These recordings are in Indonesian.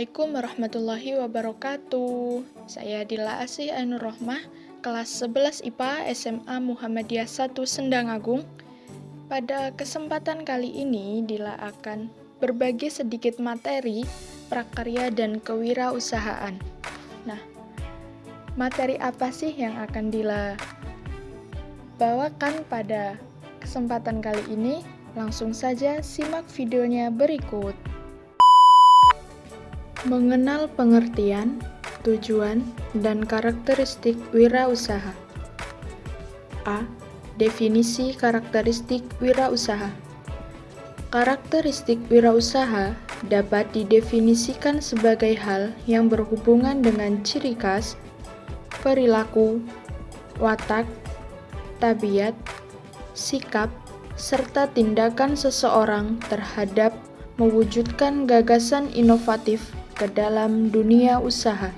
Assalamualaikum warahmatullahi wabarakatuh. Saya Dila Asih Ainur Rohmah, kelas 11 IPA SMA Muhammadiyah 1 Sendang Agung. Pada kesempatan kali ini, Dila akan berbagi sedikit materi prakarya dan kewirausahaan. Nah, materi apa sih yang akan Dila bawakan pada kesempatan kali ini? Langsung saja simak videonya berikut. Mengenal pengertian, tujuan, dan karakteristik wirausaha. A. Definisi karakteristik wirausaha. Karakteristik wirausaha dapat didefinisikan sebagai hal yang berhubungan dengan ciri khas, perilaku, watak, tabiat, sikap, serta tindakan seseorang terhadap mewujudkan gagasan inovatif ke dalam dunia usaha.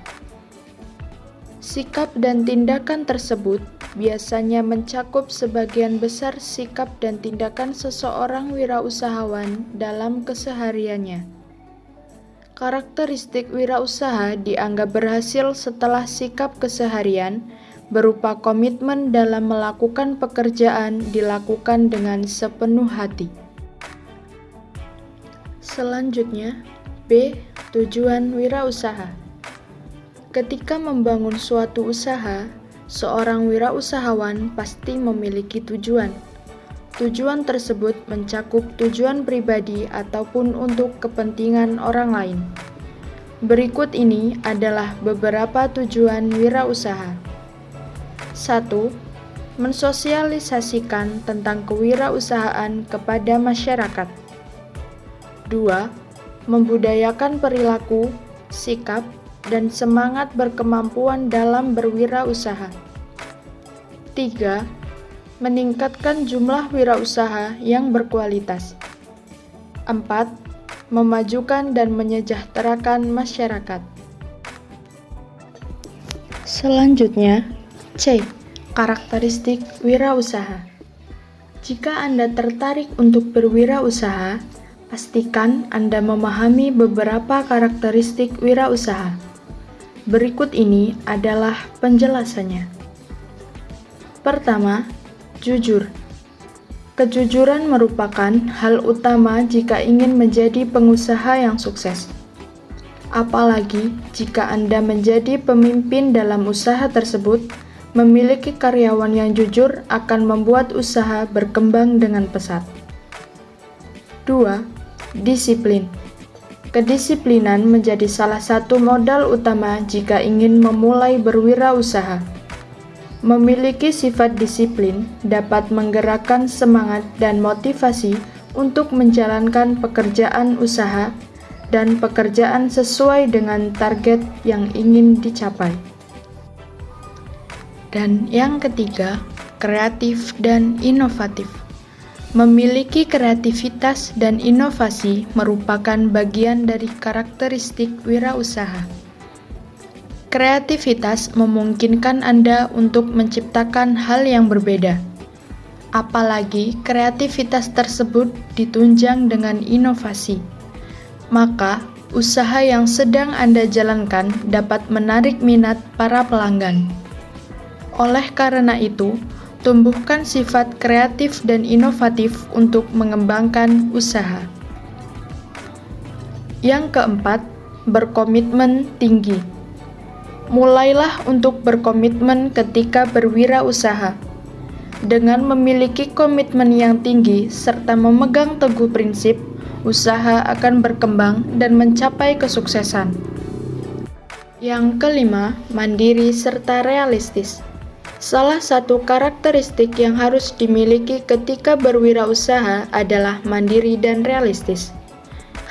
Sikap dan tindakan tersebut biasanya mencakup sebagian besar sikap dan tindakan seseorang wirausahawan dalam kesehariannya. Karakteristik wirausaha dianggap berhasil setelah sikap keseharian berupa komitmen dalam melakukan pekerjaan dilakukan dengan sepenuh hati. Selanjutnya, Tujuan wirausaha Ketika membangun suatu usaha, seorang wirausahawan pasti memiliki tujuan. Tujuan tersebut mencakup tujuan pribadi ataupun untuk kepentingan orang lain. Berikut ini adalah beberapa tujuan wirausaha. 1. Mensosialisasikan tentang kewirausahaan kepada masyarakat. 2 membudayakan perilaku, sikap, dan semangat berkemampuan dalam berwirausaha. 3. Meningkatkan jumlah wirausaha yang berkualitas. 4. Memajukan dan menyejahterakan masyarakat. Selanjutnya, C. Karakteristik wirausaha. Jika Anda tertarik untuk berwirausaha, Pastikan Anda memahami beberapa karakteristik wirausaha. Berikut ini adalah penjelasannya. Pertama, jujur. Kejujuran merupakan hal utama jika ingin menjadi pengusaha yang sukses. Apalagi jika Anda menjadi pemimpin dalam usaha tersebut, memiliki karyawan yang jujur akan membuat usaha berkembang dengan pesat. 2 Disiplin Kedisiplinan menjadi salah satu modal utama jika ingin memulai berwirausaha. Memiliki sifat disiplin dapat menggerakkan semangat dan motivasi untuk menjalankan pekerjaan usaha dan pekerjaan sesuai dengan target yang ingin dicapai. Dan yang ketiga, kreatif dan inovatif. Memiliki kreativitas dan inovasi merupakan bagian dari karakteristik wirausaha. Kreativitas memungkinkan Anda untuk menciptakan hal yang berbeda. Apalagi kreativitas tersebut ditunjang dengan inovasi. Maka, usaha yang sedang Anda jalankan dapat menarik minat para pelanggan. Oleh karena itu, Tumbuhkan sifat kreatif dan inovatif untuk mengembangkan usaha. Yang keempat, berkomitmen tinggi. Mulailah untuk berkomitmen ketika berwirausaha. Dengan memiliki komitmen yang tinggi serta memegang teguh prinsip, usaha akan berkembang dan mencapai kesuksesan. Yang kelima, mandiri serta realistis. Salah satu karakteristik yang harus dimiliki ketika berwirausaha adalah mandiri dan realistis.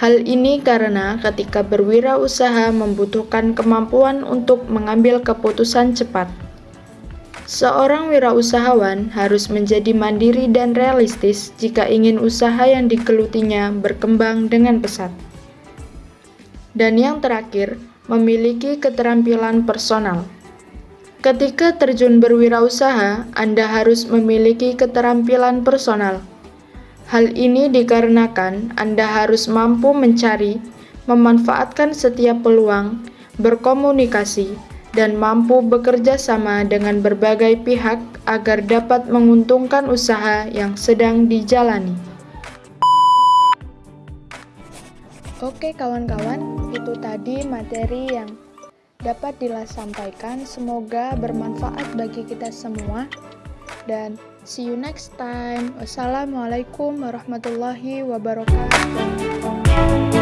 Hal ini karena ketika berwirausaha membutuhkan kemampuan untuk mengambil keputusan cepat. Seorang wirausahawan harus menjadi mandiri dan realistis jika ingin usaha yang digelutinya berkembang dengan pesat. Dan yang terakhir, memiliki keterampilan personal. Ketika terjun berwirausaha, Anda harus memiliki keterampilan personal. Hal ini dikarenakan Anda harus mampu mencari, memanfaatkan setiap peluang, berkomunikasi, dan mampu bekerja sama dengan berbagai pihak agar dapat menguntungkan usaha yang sedang dijalani. Oke kawan-kawan, itu tadi materi yang dapat disampaikan. Semoga bermanfaat bagi kita semua. Dan see you next time. Wassalamualaikum warahmatullahi wabarakatuh.